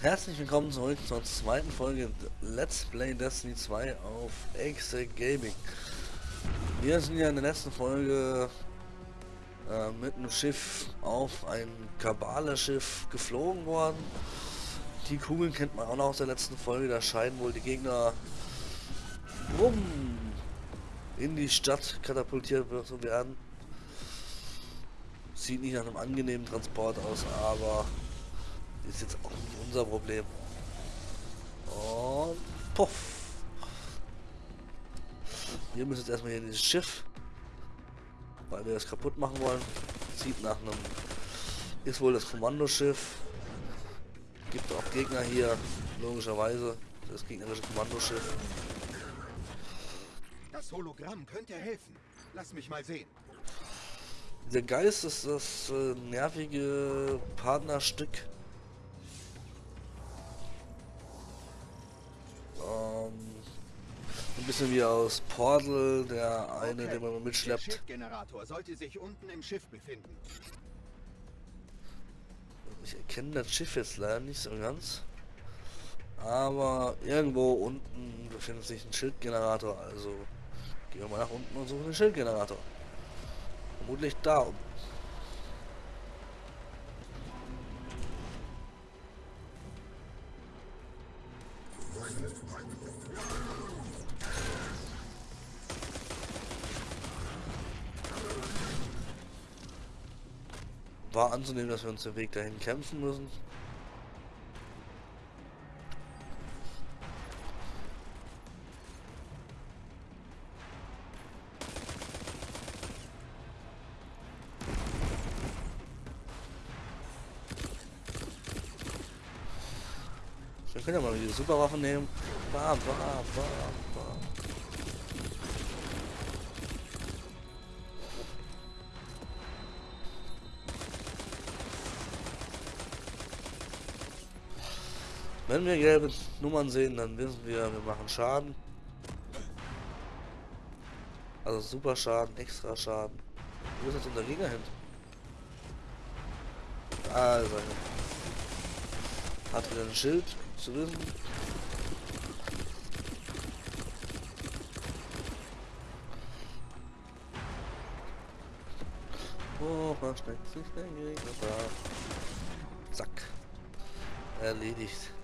Herzlich willkommen zurück zur zweiten Folge Let's Play Destiny 2 auf Exec Gaming. Wir sind ja in der letzten Folge äh, mit einem Schiff auf ein Kabale-Schiff geflogen worden. Die Kugeln kennt man auch noch aus der letzten Folge, da scheinen wohl die Gegner rum in die Stadt katapultiert zu werden. Sieht nicht nach einem angenehmen Transport aus, aber ist jetzt auch nicht unser Problem. Und puff. Wir müssen jetzt erstmal hier dieses Schiff, weil wir das kaputt machen wollen. Sieht nach einem, ist wohl das Kommandoschiff. Gibt auch Gegner hier, logischerweise. Das gegnerische Kommandoschiff. Das Hologramm könnte helfen. Lass mich mal sehen. Der Geist ist das äh, nervige Partnerstück bisschen wie aus Portal, der eine, okay. den man mitschleppt. Der Schiffgenerator sollte sich unten im Schiff befinden. Ich erkenne das Schiff jetzt leider nicht so ganz. Aber irgendwo unten befindet sich ein Schildgenerator. Also gehen wir mal nach unten und suchen den Schildgenerator. Vermutlich da unten. War anzunehmen, dass wir uns den Weg dahin kämpfen müssen. Wir können ja mal die Superwaffen nehmen. Bam, bam, bam, bam. Wenn wir gelbe Nummern sehen, dann wissen wir, wir machen Schaden. Also super Schaden, extra Schaden. Wo ist jetzt unser Gegner hin? Er. Hat wieder ein Schild zu wissen. Oh, versteckt sich der Gegner. Zack. Erledigt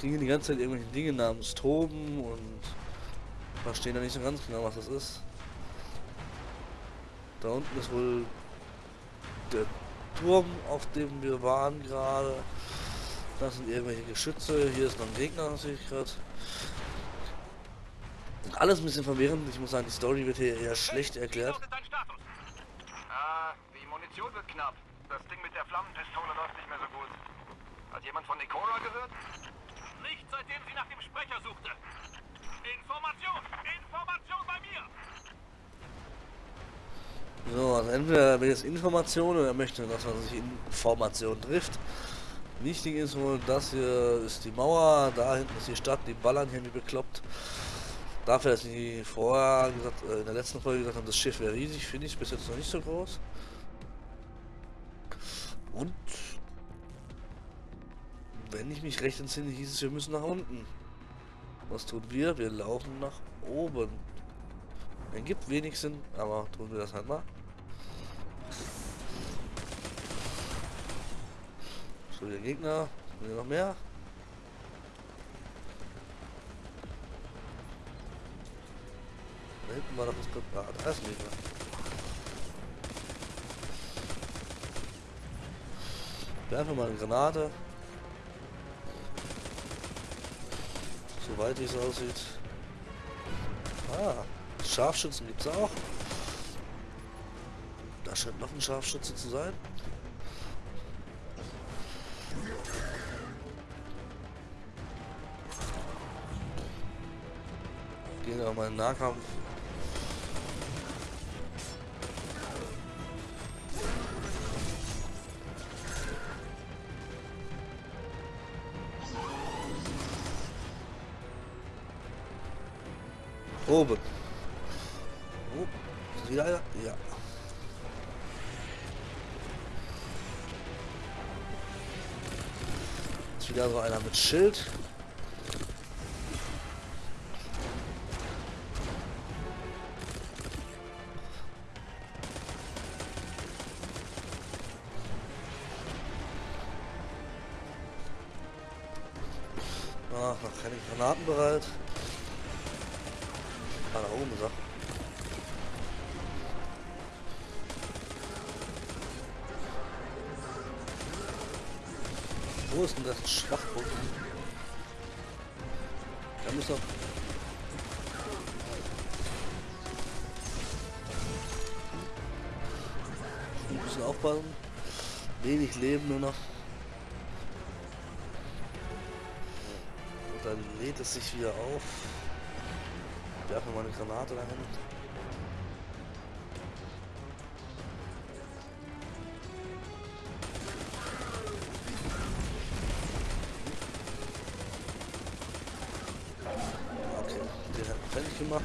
kriegen die ganze Zeit irgendwelche Dinge namens Toben und verstehen da nicht so ganz genau, was das ist. Da unten ist wohl der Turm, auf dem wir waren gerade. Das sind irgendwelche Geschütze. Hier ist noch ein Gegner, sehe ich gerade. Alles ein bisschen verwirrend. Ich muss sagen, die Story wird hier eher schlecht erklärt. Ah, die Munition wird knapp. Das Ding mit der Flammenpistole läuft nicht mehr so gut. Hat jemand von Nikora gehört? Seitdem sie nach dem Sprecher suchte. Information! Information bei mir! So, also entweder will es Information oder er möchte, dass man sich Information trifft. Wichtig ist wohl, das hier ist die Mauer, da hinten ist die Stadt, die ballern hier wie bekloppt. Dafür, dass sie vorher gesagt, äh, in der letzten Folge gesagt haben, das Schiff wäre riesig, finde ich bis jetzt noch nicht so groß. Wenn ich mich recht entsinne, hieß es, wir müssen nach unten. Was tun wir? Wir laufen nach oben. Ergibt wenig Sinn, aber tun wir das halt mal. So, der Gegner. Wir noch mehr? Da hinten war doch das Präparat. Ah, da ist ein Gegner. Werfen wir mal eine Granate. Soweit es aussieht. Ah, Scharfschützen gibt es auch. Da scheint noch ein Scharfschütze zu sein. Gehen wir mal in den Nahkampf. Oben. Oh, ist wieder einer? Ja. ist wieder so einer mit Schild. Ah, noch keine Granaten bereit. Ah, da oben er. Wo ist denn das Schwachpunkt? Da muss doch... Ein bisschen aufpassen. Wenig Leben nur noch. Und dann lädt es sich wieder auf. Werfen wir mal eine Granate dahin. Okay, den hat er fertig gemacht.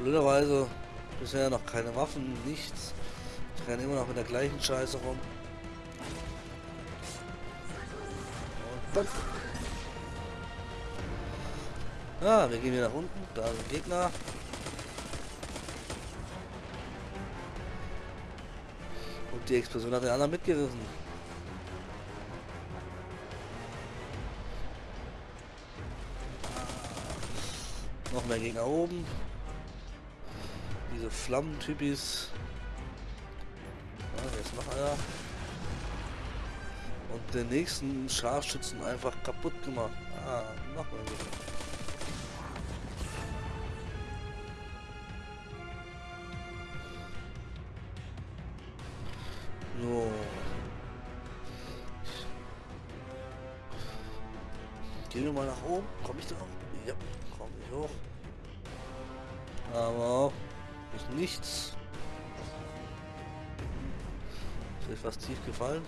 Blöderweise bisher noch keine Waffen, nichts. Ich renne immer noch mit der gleichen Scheiße rum. Und dann. Ah, wir gehen wieder nach unten. Da ein Gegner. Und die Explosion hat den anderen mitgerissen. Noch mehr Gegner oben. Diese Flammentypis. Ja. Und den nächsten Scharfschützen einfach kaputt gemacht. Ah, noch mal wieder. Ist etwas tief gefallen.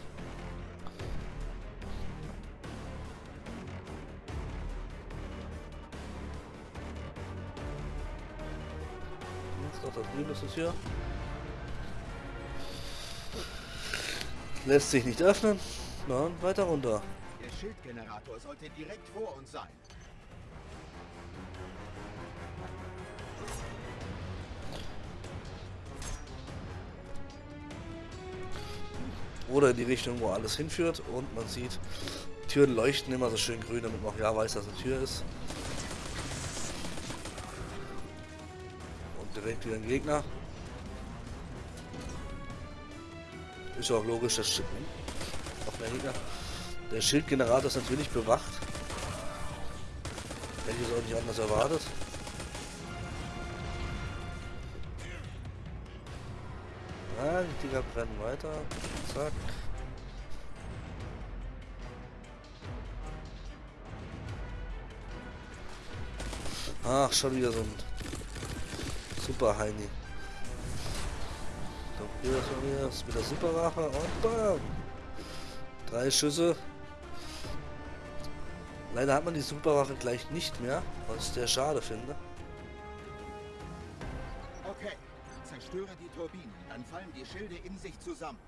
Jetzt doch das Grün ist es hier. Lässt sich nicht öffnen. Dann weiter runter. Der Schildgenerator sollte direkt vor uns sein. Oder in die Richtung, wo alles hinführt. Und man sieht, Türen leuchten immer so schön grün, damit man auch ja weiß, dass eine Tür ist. Und direkt wieder ein Gegner. Ist ja auch logisch, das Schild. Noch mehr Gegner. Der Schildgenerator ist natürlich bewacht. Hätte ich es auch nicht anders erwartet. Dinger brennen weiter. Zack. Ach, schon wieder so ein Super Heini. So, hier ist mal wieder, ist wieder Super Rache und bam! Drei Schüsse. Leider hat man die Superwache gleich nicht mehr, was ich sehr schade finde. Zerstöre die Turbinen, dann fallen die Schilde in sich zusammen.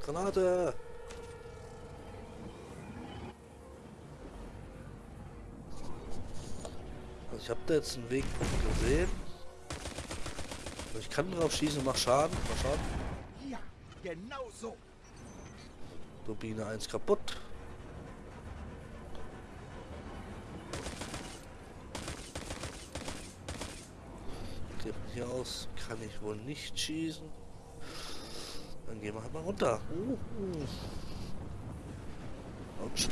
Granate! Also ich habe da jetzt einen Wegpunkt gesehen. Ich kann drauf schießen und mach Schaden. Mach Schaden. Ja, genau so. Turbine 1 kaputt. Okay, von hier aus kann ich wohl nicht schießen. Dann gehen wir halt mal runter. Uh, uh. Autsch.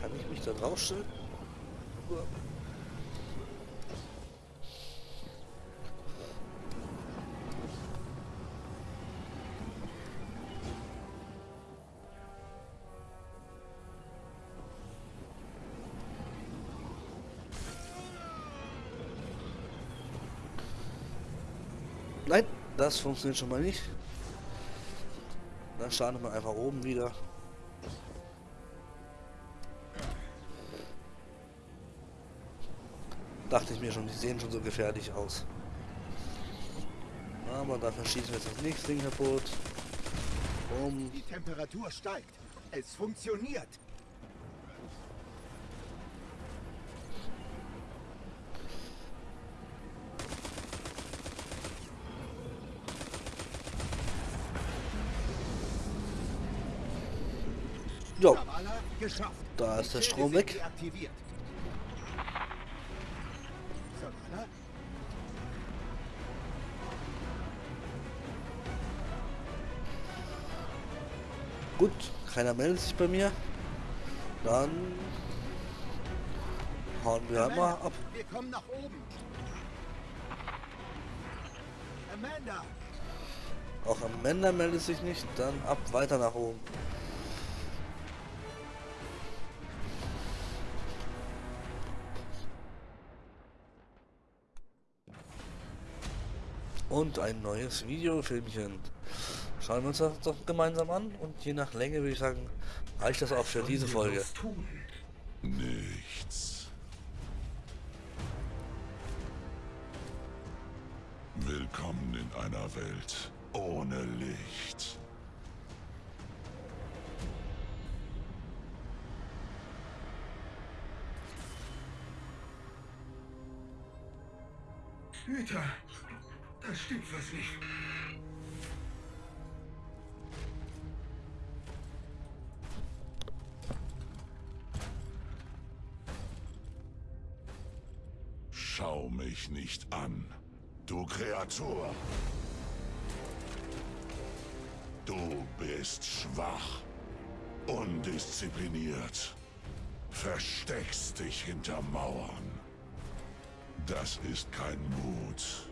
Kann ich mich da draufstellen? Das funktioniert schon mal nicht. Dann starten wir einfach oben wieder. Dachte ich mir schon, die sehen schon so gefährlich aus. Aber dafür schießen wir jetzt das nächste Ding kaputt. Um. Die Temperatur steigt. Es funktioniert. Geschafft. da ist der Strom weg. Gut, keiner meldet sich bei mir. Dann hauen wir Amanda, einmal ab. Wir kommen nach oben. Amanda, Auch Amanda meldet sich nicht. Dann ab weiter nach oben. Und ein neues Videofilmchen. Schauen wir uns das doch gemeinsam an und je nach Länge würde ich sagen, reicht das auch für diese Folge. Nichts. Willkommen in einer Welt ohne Licht. Hüter, da stimmt was nicht. Schau mich nicht an, du Kreatur. Du bist schwach, undiszipliniert, versteckst dich hinter Mauern. Das ist kein Mut.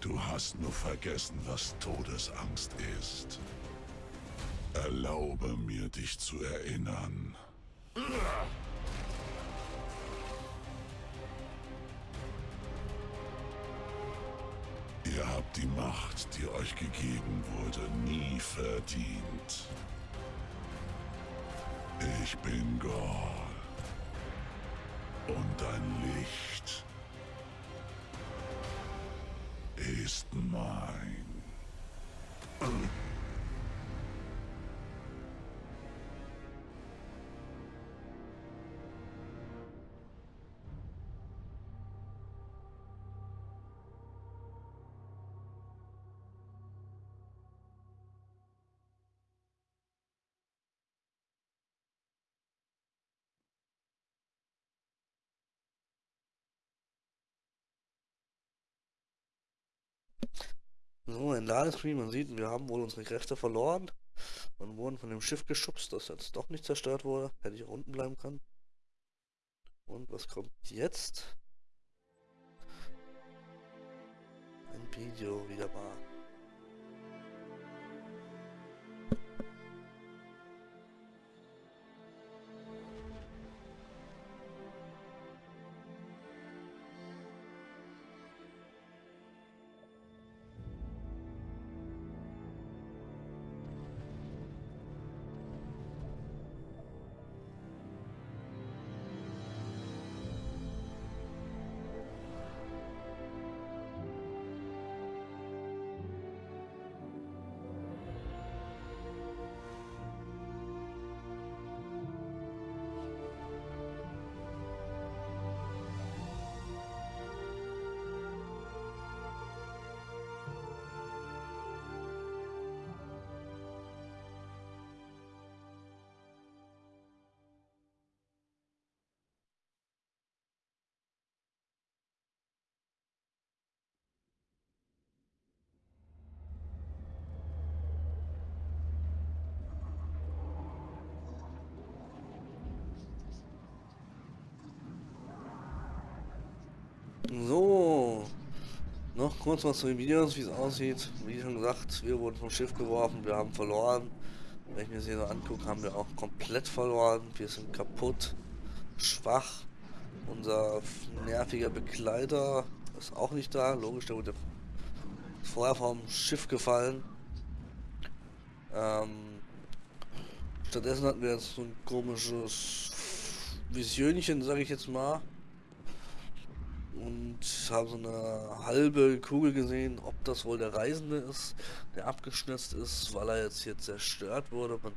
Du hast nur vergessen, was Todesangst ist. Erlaube mir, dich zu erinnern. Ihr habt die Macht, die euch gegeben wurde, nie verdient. Ich bin Gor. Und dein Licht ist mein. So, ein Ladescreen, man sieht, wir haben wohl unsere Kräfte verloren und wurden von dem Schiff geschubst, das jetzt doch nicht zerstört wurde. Hätte ich auch unten bleiben können. Und was kommt jetzt? Ein Video wieder mal. So, noch kurz was zu den Videos, wie es aussieht. Wie schon gesagt, wir wurden vom Schiff geworfen, wir haben verloren. Wenn ich mir das hier so angucke, haben wir auch komplett verloren. Wir sind kaputt, schwach. Unser nerviger Begleiter ist auch nicht da. Logisch, der wurde vorher vom Schiff gefallen. Ähm, stattdessen hatten wir jetzt so ein komisches Visionchen, sage ich jetzt mal. Und haben so eine halbe Kugel gesehen, ob das wohl der Reisende ist, der abgeschnitzt ist, weil er jetzt hier zerstört wurde. Man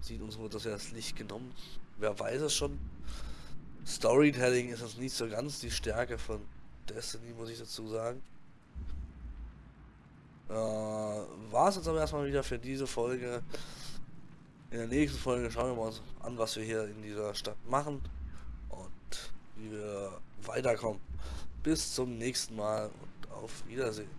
sieht uns wurde das ja das Licht genommen. Wer weiß es schon. Storytelling ist das nicht so ganz die Stärke von Destiny, muss ich dazu sagen. Äh, War es jetzt aber erstmal wieder für diese Folge. In der nächsten Folge schauen wir uns an, was wir hier in dieser Stadt machen und wie wir weiterkommen. Bis zum nächsten Mal und auf Wiedersehen.